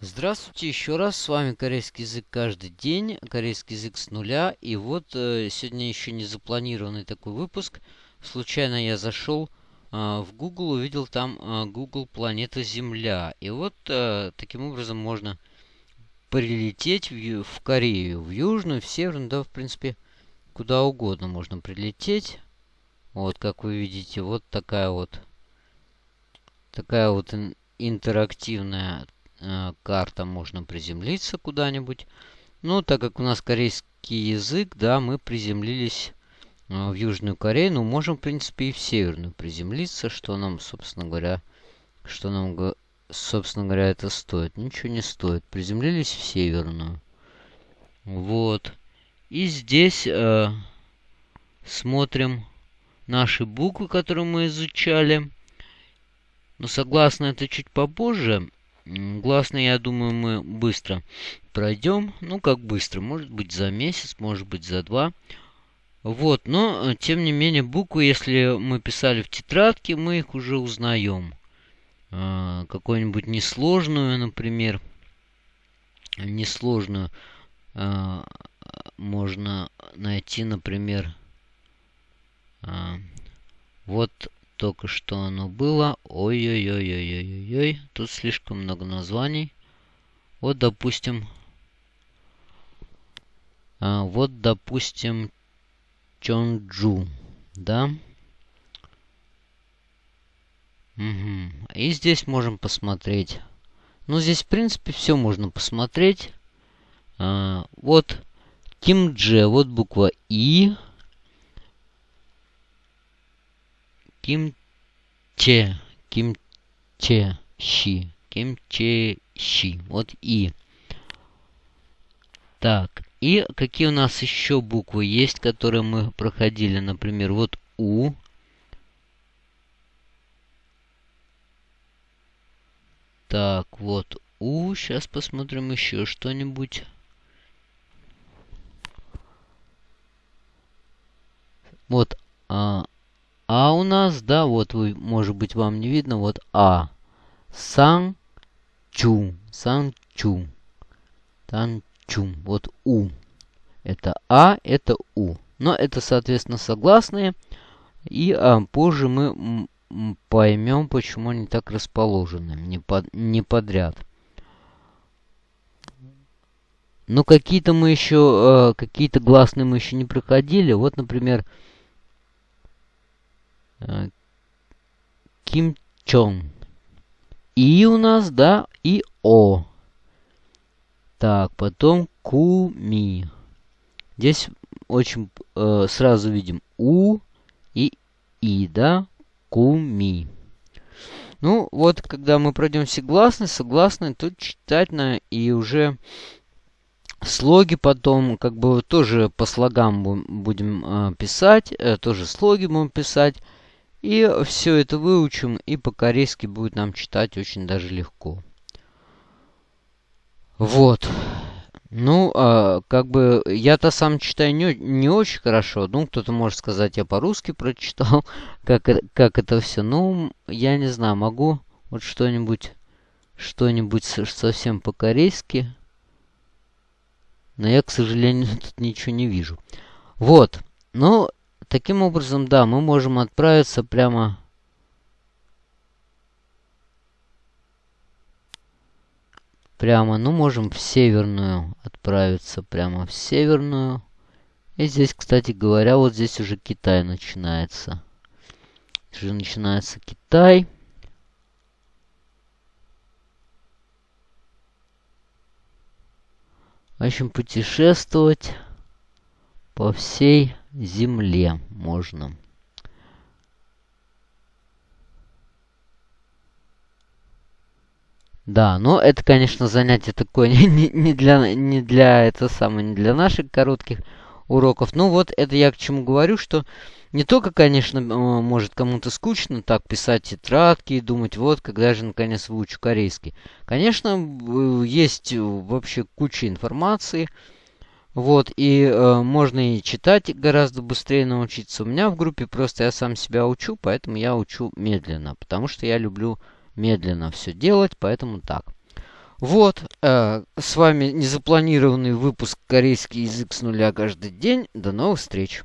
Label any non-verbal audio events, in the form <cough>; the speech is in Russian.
Здравствуйте еще раз, с вами корейский язык каждый день, корейский язык с нуля. И вот э, сегодня еще не запланированный такой выпуск. Случайно я зашел э, в Google, увидел там э, Google Планета Земля. И вот э, таким образом можно прилететь в, в Корею, в Южную, в Северную, да, в принципе, куда угодно можно прилететь. Вот, как вы видите, вот такая вот, такая вот интерактивная э, карта, можно приземлиться куда-нибудь. Ну, так как у нас корейский язык, да, мы приземлились э, в Южную Корею. Ну, можем, в принципе, и в Северную приземлиться, что нам, собственно говоря, что нам, собственно говоря, это стоит. Ничего не стоит. Приземлились в Северную. Вот. И здесь э, смотрим наши буквы, которые мы изучали. Но согласно это чуть попозже. Гласные, я думаю, мы быстро пройдем. Ну, как быстро. Может быть, за месяц, может быть, за два. Вот, но, э, тем не менее, буквы, если мы писали в тетрадке, мы их уже узнаем. А, какую-нибудь несложную, например. Несложную а, можно найти, например, а, вот только что оно было. Ой-ой-ой-ой-ой-ой. Тут слишком много названий. Вот, допустим... А, вот, допустим, Чонджу. Да? Угу. И здесь можем посмотреть. Ну, здесь, в принципе, все можно посмотреть. А, вот Кимдже. Вот буква И. Кимче. Кимче. Щи. Кимче. Щи. Вот И. Так. И какие у нас еще буквы есть, которые мы проходили? Например, вот У. Так, вот У. Сейчас посмотрим еще что-нибудь. Вот нас, да, вот вы, может быть, вам не видно, вот А. Сан Чу. Сан Чу. Тан Чу. Вот У. Это А, это У. Но это, соответственно, согласные. И а, позже мы поймем, почему они так расположены. Не, под, не подряд. Но какие-то мы еще, э, какие-то гласные мы еще не проходили. Вот, например, Ким Чон. И у нас, да, и О. Так, потом Куми. Здесь очень э, сразу видим У и И, да? Куми. Ну, вот, когда мы пройдем все гласные, согласные, тут читать на и уже слоги потом, как бы, тоже по слогам будем э, писать, э, тоже слоги будем писать. И все это выучим, и по-корейски будет нам читать очень даже легко. Вот. Ну, а, как бы я-то сам читаю не, не очень хорошо. Ну, кто-то может сказать, я по-русски прочитал, <laughs> как, как это все. Ну, я не знаю, могу вот что-нибудь, что-нибудь совсем по-корейски. Но я, к сожалению, <laughs> тут ничего не вижу. Вот. Ну, Таким образом, да, мы можем отправиться прямо... Прямо, ну, можем в северную отправиться, прямо в северную. И здесь, кстати говоря, вот здесь уже Китай начинается. Уже начинается Китай. В общем, путешествовать по всей земле можно. Да, но это, конечно, занятие такое <laughs> не, не, для, не для, это самое, не для наших коротких уроков. Ну вот, это я к чему говорю, что не только, конечно, может кому-то скучно так писать тетрадки и думать, вот, когда же наконец выучу корейский. Конечно, есть вообще куча информации, вот, и э, можно и читать гораздо быстрее научиться. У меня в группе просто я сам себя учу, поэтому я учу медленно. Потому что я люблю медленно все делать, поэтому так. Вот, э, с вами незапланированный выпуск корейский язык с нуля каждый день. До новых встреч!